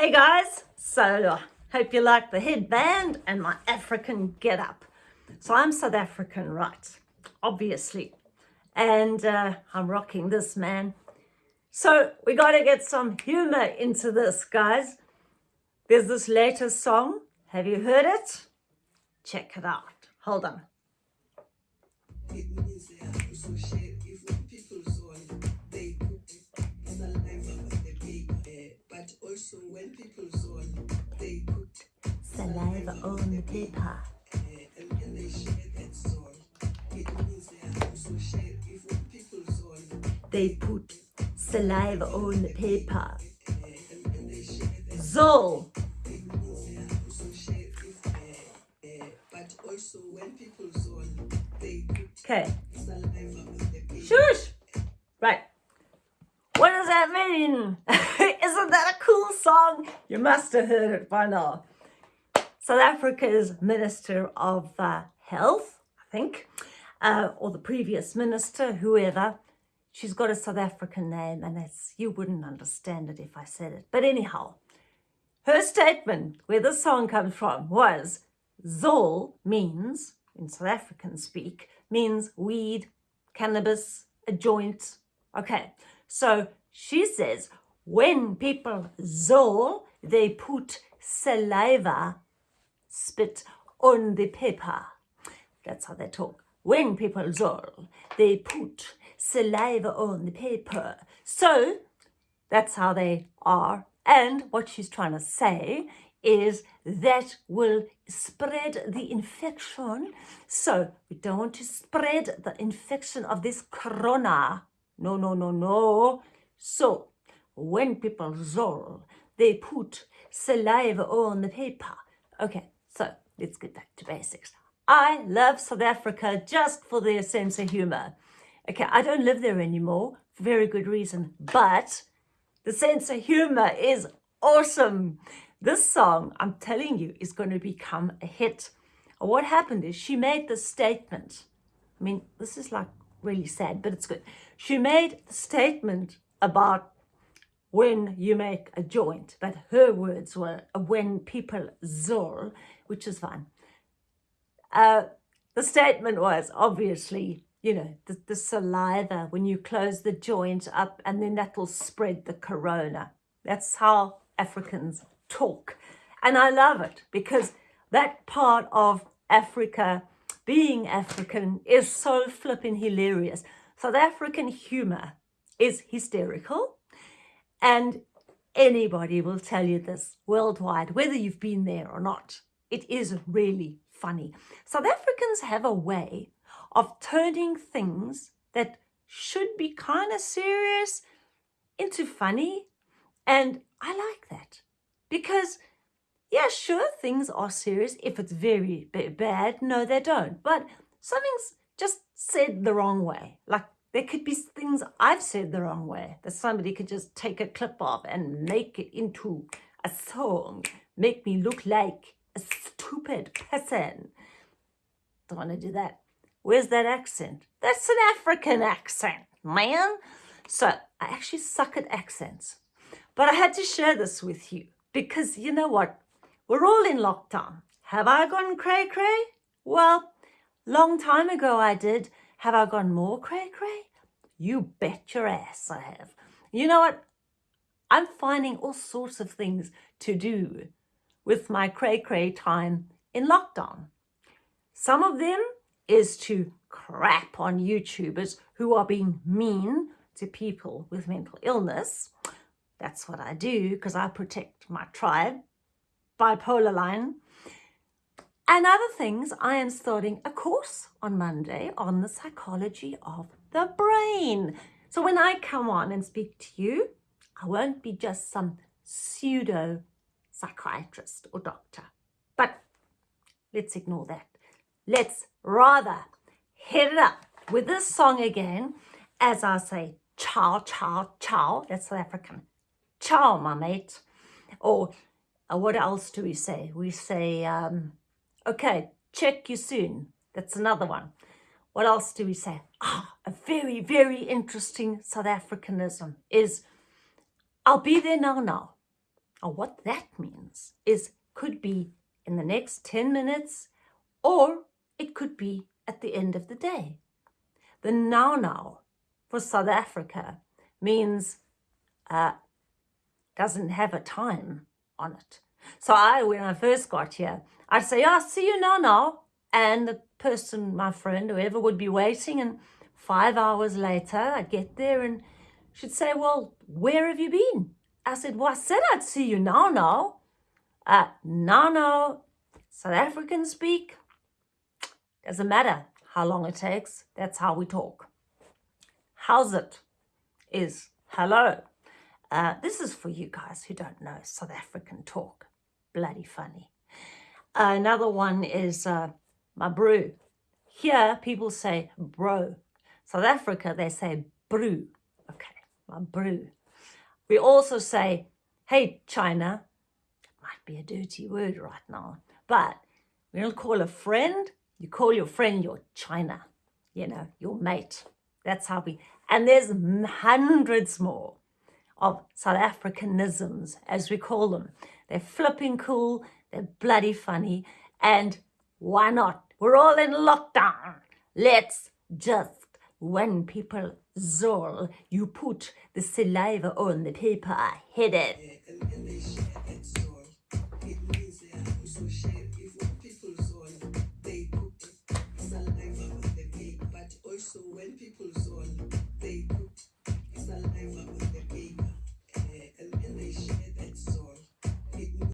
Hey guys, so hope you like the headband and my African get up. So I'm South African, right? Obviously. And uh, I'm rocking this, man. So we got to get some humor into this, guys. There's this latest song. Have you heard it? Check it out. Hold on. Also when people zol, they put Okay. saliva on the paper. Shush. Right. What does that mean? Isn't that a cool song? You must have heard it by now. South Africa's Minister of uh, Health, I think, uh, or the previous minister, whoever, she's got a South African name and it's, you wouldn't understand it if I said it. But anyhow, her statement, where this song comes from, was Zol means, in South African speak, means weed, cannabis, a joint. Okay, so she says when people zol, they put saliva, spit on the paper. That's how they talk. When people zol, they put saliva on the paper. So that's how they are. And what she's trying to say is that will spread the infection. So we don't want to spread the infection of this corona. No, no, no, no. So when people zol, they put saliva on the paper. Okay, so let's get back to basics. I love South Africa just for their sense of humor. Okay, I don't live there anymore for very good reason, but the sense of humor is awesome. This song, I'm telling you, is going to become a hit. What happened is she made this statement. I mean, this is like really sad, but it's good. She made the statement about when you make a joint, but her words were when people zol, which is fine. Uh, the statement was obviously, you know, the, the saliva when you close the joint up and then that will spread the corona. That's how Africans talk. And I love it because that part of Africa, being African, is so flippin' hilarious. South African humor is hysterical. And anybody will tell you this worldwide, whether you've been there or not. It is really funny. South Africans have a way of turning things that should be kind of serious into funny. And I like that because, yeah, sure, things are serious. If it's very bad, no, they don't. But something's just said the wrong way. Like there could be things I've said the wrong way that somebody could just take a clip of and make it into a song, make me look like a stupid person. Don't want to do that. Where's that accent? That's an African accent, man. So I actually suck at accents. But I had to share this with you because you know what? We're all in lockdown. Have I gone cray cray? Well, long time ago I did. Have I gone more cray cray? You bet your ass I have. You know what? I'm finding all sorts of things to do with my cray cray time in lockdown. Some of them is to crap on YouTubers who are being mean to people with mental illness. That's what I do because I protect my tribe, bipolar line. And other things, I am starting a course on Monday on the psychology of the brain. So when I come on and speak to you, I won't be just some pseudo psychiatrist or doctor. But let's ignore that. Let's rather hit it up with this song again as I say, ciao, ciao, ciao. That's South African. Ciao, my mate. Or uh, what else do we say? We say, um, okay, check you soon. That's another one. What else do we say? Ah, a very, very interesting South Africanism is, I'll be there now, now. or what that means is could be in the next 10 minutes or it could be at the end of the day. The now now for South Africa means uh, doesn't have a time on it. So I, when I first got here, I'd say, "Oh, see you now now," and the person, my friend, whoever, would be waiting, and five hours later, I'd get there, and she'd say, "Well, where have you been?" I said, "Well, I said I'd see you now now." Uh, now now, South African speak. Doesn't matter how long it takes. That's how we talk. How's it? Is hello. Uh, this is for you guys who don't know South African talk. Bloody funny. Uh, another one is uh, my brew. Here, people say bro. South Africa, they say brew. Okay, my brew. We also say, hey, China. Might be a dirty word right now, but we don't call a friend. You call your friend your China, you know, your mate. That's how we, and there's hundreds more of South Africanisms, as we call them. They're flipping cool, they're bloody funny, and why not? We're all in lockdown. Let's just, when people zol, you put the saliva on the paper, hit it.